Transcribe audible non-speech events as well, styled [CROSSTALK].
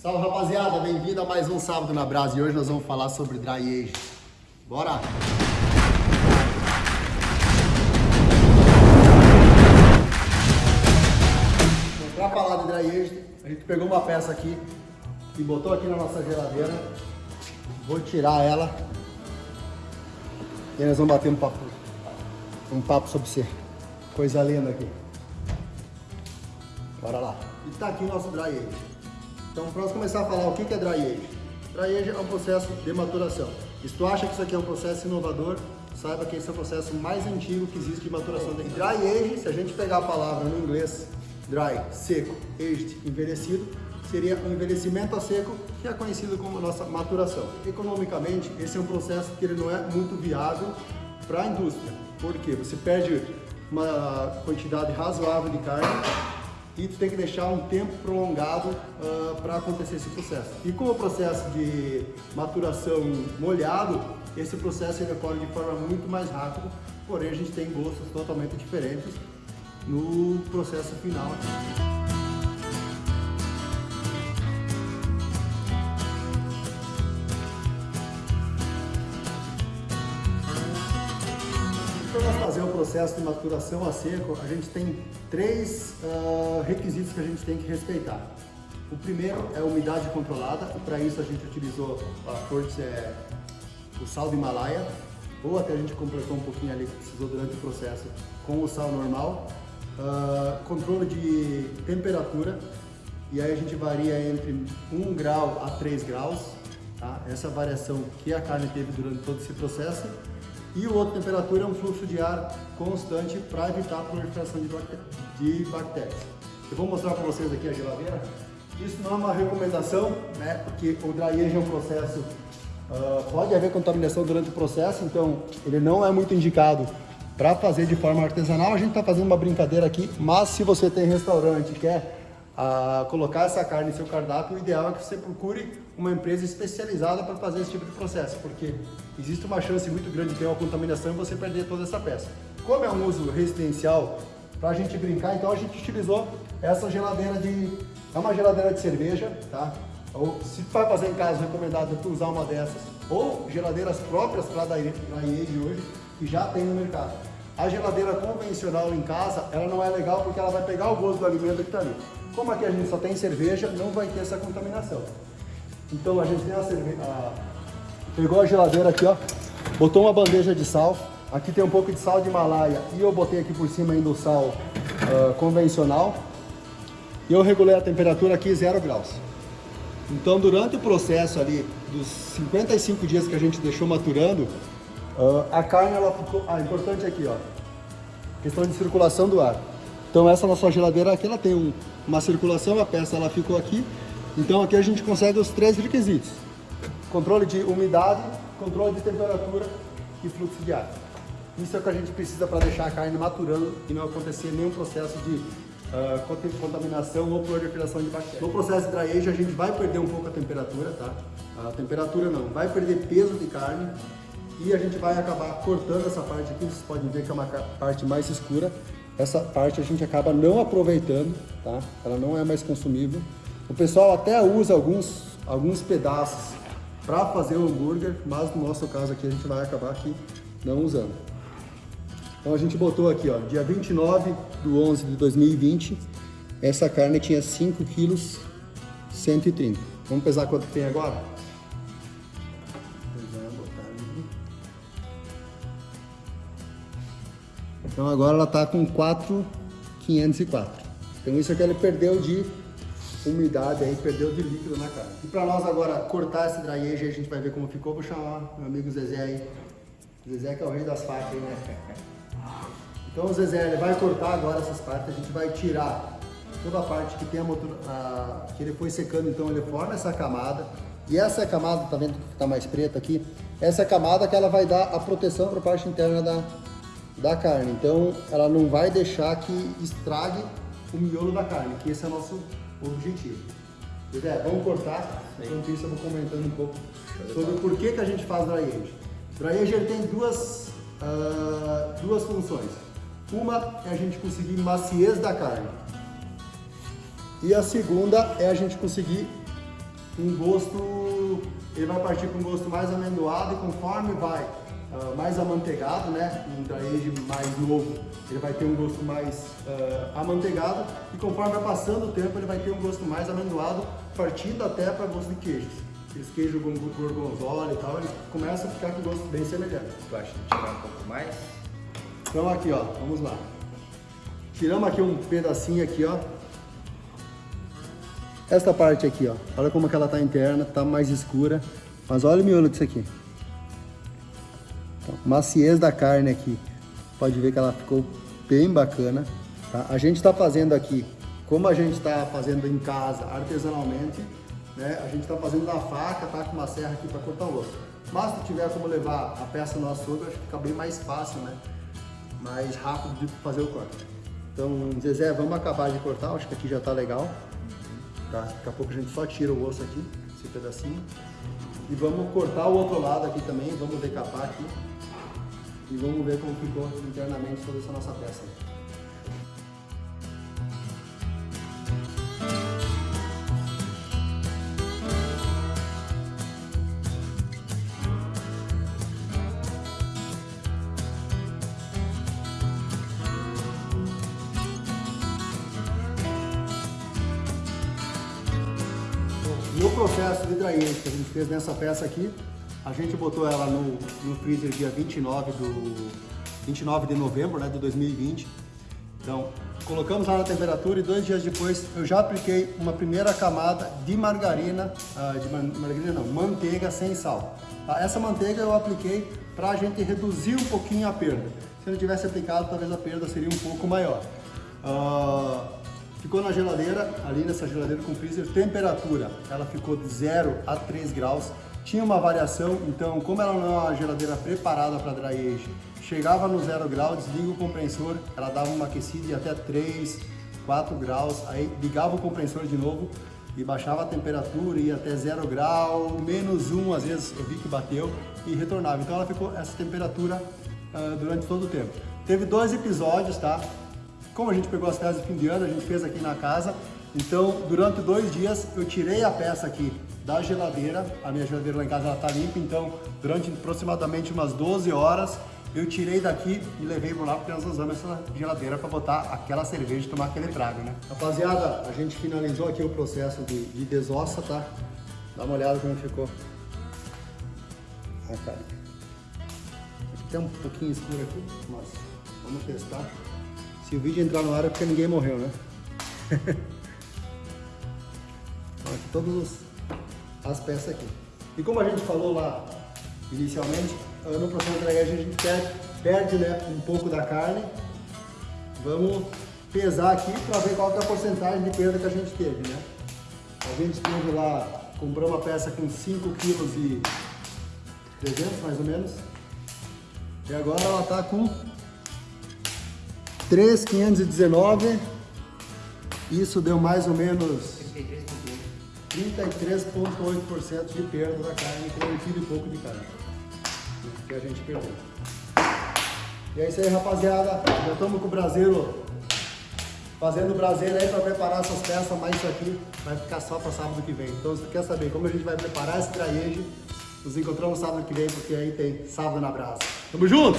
Salve rapaziada, bem-vindo a mais um Sábado na Brasa e hoje nós vamos falar sobre dry age. Bora! Para falar de dry age, a gente pegou uma peça aqui e botou aqui na nossa geladeira. Vou tirar ela e nós vamos bater um papo, um papo sobre ser coisa linda aqui. Bora lá. E tá aqui o nosso dry age. Então, para nós começar a falar o que é dry age. Dry age é um processo de maturação. E se tu acha que isso aqui é um processo inovador, saiba que esse é o processo mais antigo que existe de maturação. E dry age, se a gente pegar a palavra no inglês, dry, seco, aged, envelhecido, seria um envelhecimento a seco, que é conhecido como nossa maturação. Economicamente, esse é um processo que ele não é muito viável para a indústria. Por quê? Você perde uma quantidade razoável de carne e tu tem que deixar um tempo prolongado uh, ah, para acontecer esse processo. E como o processo de maturação molhado, esse processo ele ocorre de forma muito mais rápida, porém a gente tem gostos totalmente diferentes no processo final. Processo de maturação a seco, a gente tem três uh, requisitos que a gente tem que respeitar. O primeiro é a umidade controlada, para isso a gente utilizou a forte, é, o sal de Himalaia, ou até a gente completou um pouquinho ali que precisou durante o processo com o sal normal. Uh, controle de temperatura, e aí a gente varia entre 1 grau a 3 graus, tá? essa variação que a carne teve durante todo esse processo. E o outro temperatura é um fluxo de ar constante para evitar a proliferação de bactérias. Eu vou mostrar para vocês aqui a geladeira. Isso não é uma recomendação, né? Porque o dry age é um processo, uh, pode haver contaminação durante o processo, então ele não é muito indicado para fazer de forma artesanal. A gente está fazendo uma brincadeira aqui, mas se você tem restaurante e quer a colocar essa carne em seu cardápio, o ideal é que você procure uma empresa especializada para fazer esse tipo de processo, porque existe uma chance muito grande de ter uma contaminação e você perder toda essa peça. Como é um uso residencial, para a gente brincar, então a gente utilizou essa geladeira de... é uma geladeira de cerveja, tá? Ou se vai fazer em casa, recomendado é usar uma dessas, ou geladeiras próprias para a IE de hoje, que já tem no mercado. A geladeira convencional em casa, ela não é legal porque ela vai pegar o gosto do alimento que está ali. Como aqui a gente só tem cerveja, não vai ter essa contaminação. Então a gente tem a cerveja, a... pegou a geladeira aqui, ó, botou uma bandeja de sal, aqui tem um pouco de sal de Himalaia e eu botei aqui por cima ainda o sal uh, convencional e eu regulei a temperatura aqui zero graus. Então durante o processo ali dos 55 dias que a gente deixou maturando, uh, a carne ela ficou, ah, importante aqui ó, questão de circulação do ar. Então essa nossa geladeira aqui, ela tem um, uma circulação, a peça ela ficou aqui. Então aqui a gente consegue os três requisitos. Controle de umidade, controle de temperatura e fluxo de ar. Isso é o que a gente precisa para deixar a carne maturando e não acontecer nenhum processo de uh, contaminação ou proliferação de bactérias. No processo de dry age a gente vai perder um pouco a temperatura, tá? A temperatura não, vai perder peso de carne e a gente vai acabar cortando essa parte aqui, vocês podem ver que é uma parte mais escura essa parte a gente acaba não aproveitando, tá? Ela não é mais consumível. O pessoal até usa alguns, alguns pedaços para fazer o hambúrguer, mas no nosso caso aqui a gente vai acabar aqui não usando. Então a gente botou aqui, ó, dia 29 do 11 de 2020, essa carne tinha 5 quilos 130. Vamos pesar quanto tem agora? Então agora ela está com 4,504. Então isso aqui ele perdeu de umidade aí, perdeu de líquido na carne. E para nós agora cortar esse dry age, a gente vai ver como ficou. Vou chamar meu amigo Zezé aí. Zezé que é o rei das facas aí, né? Então o Zezé ele vai cortar agora essas partes, a gente vai tirar toda a parte que tem a motor, a, que ele foi secando, então ele forma essa camada. E essa camada, tá vendo que está mais preta aqui? Essa é camada que ela vai dar a proteção para a parte interna da, da carne. Então, ela não vai deixar que estrague o miolo da carne, que esse é o nosso objetivo. Zé, vamos cortar, enquanto isso eu vou comentando um pouco sobre o porquê que a gente faz dry age. Dry age ele tem duas, uh, duas funções. Uma é a gente conseguir maciez da carne. E a segunda é a gente conseguir um gosto, ele vai partir com um gosto mais amendoado e conforme vai uh, mais amanteigado, né, um dry age mais novo, ele vai ter um gosto mais uh, amanteigado e conforme vai passando o tempo ele vai ter um gosto mais amendoado, partindo até para gosto de queijos. Esse queijo gorgonzola e tal, ele começa a ficar com gosto bem semelhante. Tu acha tirar um pouco mais? Então aqui, ó, vamos lá. Tiramos aqui um pedacinho aqui, ó. Esta parte aqui, ó. Olha como que ela tá interna, tá mais escura. Mas olha o miolo disso aqui. Então, maciez da carne aqui. Pode ver que ela ficou bem bacana. Tá? A gente está fazendo aqui, como a gente está fazendo em casa, artesanalmente, né? A gente está fazendo na faca, tá com uma serra aqui para cortar o osso. Mas se tiver como levar a peça no açougue, acho que fica bem mais fácil, né? Mais rápido de fazer o corte. Então, Zezé, vamos acabar de cortar, acho que aqui já está legal. Tá? Daqui a pouco a gente só tira o osso aqui, esse pedacinho. E vamos cortar o outro lado aqui também, vamos decapar aqui. E vamos ver como ficou internamente toda essa nossa peça. No processo de dryage que a gente fez nessa peça aqui, a gente botou ela no, no freezer dia 29, do, 29 de novembro né, de 2020. Então, colocamos lá na temperatura e dois dias depois eu já apliquei uma primeira camada de margarina, uh, de margarina não, manteiga sem sal. Tá? Essa manteiga eu apliquei para a gente reduzir um pouquinho a perda. Se eu não tivesse aplicado, talvez a perda seria um pouco maior. Uh, Ficou na geladeira, ali nessa geladeira com freezer, temperatura, ela ficou de 0 a 3 graus. Tinha uma variação, então como ela não é uma geladeira preparada para dry age, chegava no 0 grau, desliga o compressor, ela dava uma aquecida de até 3, 4 graus, aí ligava o compressor de novo e baixava a temperatura, ia até 0 grau, menos 1 às vezes eu vi que bateu e retornava. Então ela ficou essa temperatura uh, durante todo o tempo. Teve dois episódios, tá? Como a gente pegou as peças de fim de ano, a gente fez aqui na casa, então durante dois dias eu tirei a peça aqui da geladeira, a minha geladeira lá em casa está limpa, então durante aproximadamente umas 12 horas eu tirei daqui e levei por lá porque nós usamos essa geladeira para botar aquela cerveja e tomar aquele trago, né? Rapaziada, a gente finalizou aqui o processo de, de desossa, tá? Dá uma olhada como ficou. Ah, cara. Tem um pouquinho escuro aqui, mas vamos testar. Se o vídeo entrar no ar é porque ninguém morreu, né? [LAUGHS] Aqui todas as peças aqui. E como a gente falou lá inicialmente, no processo de a gente perde, perde né, um pouco da carne. Vamos pesar aqui para ver qual é a porcentagem de perda que a gente teve, né? A gente teve lá, comprou uma peça com 5 kg e 300 mais ou menos. E agora ela está com 3,519. Isso deu mais ou menos 33,8% de perda da carne com um quilo e pouco de carne que a gente perdeu. E é isso aí, rapaziada. Já estamos com o braseiro fazendo o braseiro aí para preparar essas peças, mas isso aqui vai ficar só para sábado que vem. Então, se você quer saber como a gente vai preparar esse traíge, nos encontramos sábado que vem, porque aí tem sábado na brasa. Tamo junto!